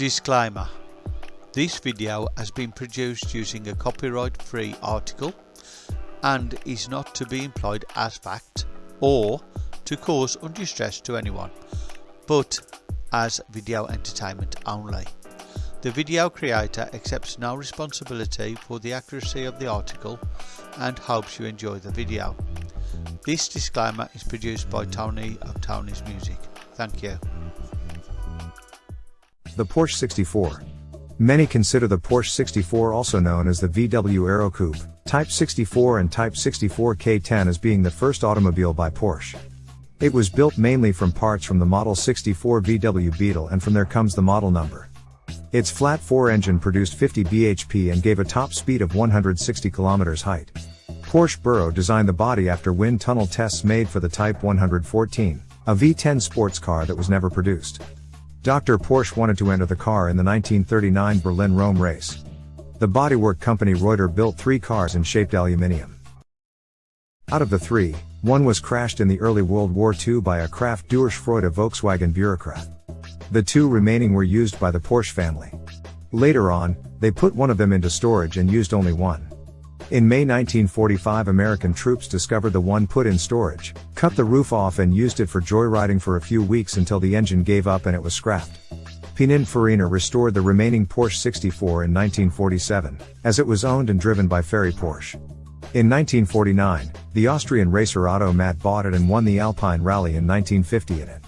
Disclaimer This video has been produced using a copyright free article and is not to be employed as fact or to cause undue stress to anyone but as video entertainment only. The video creator accepts no responsibility for the accuracy of the article and hopes you enjoy the video. This disclaimer is produced by Tony of Tony's Music. Thank you. The Porsche 64. Many consider the Porsche 64 also known as the VW Aero Coupe, Type 64 and Type 64 K10 as being the first automobile by Porsche. It was built mainly from parts from the Model 64 VW Beetle and from there comes the model number. Its flat 4 engine produced 50 bhp and gave a top speed of 160 km height. Porsche Büro designed the body after wind tunnel tests made for the Type 114, a V10 sports car that was never produced. Dr. Porsche wanted to enter the car in the 1939 Berlin-Rome race. The bodywork company Reutter built three cars in shaped aluminium. Out of the three, one was crashed in the early World War II by a Kraft durch Freude Volkswagen bureaucrat. The two remaining were used by the Porsche family. Later on, they put one of them into storage and used only one. In May 1945 American troops discovered the one put in storage, cut the roof off and used it for joyriding for a few weeks until the engine gave up and it was scrapped. Pininfarina restored the remaining Porsche 64 in 1947, as it was owned and driven by Ferry Porsche. In 1949, the Austrian racer Otto Mathé bought it and won the Alpine Rally in 1950 in it.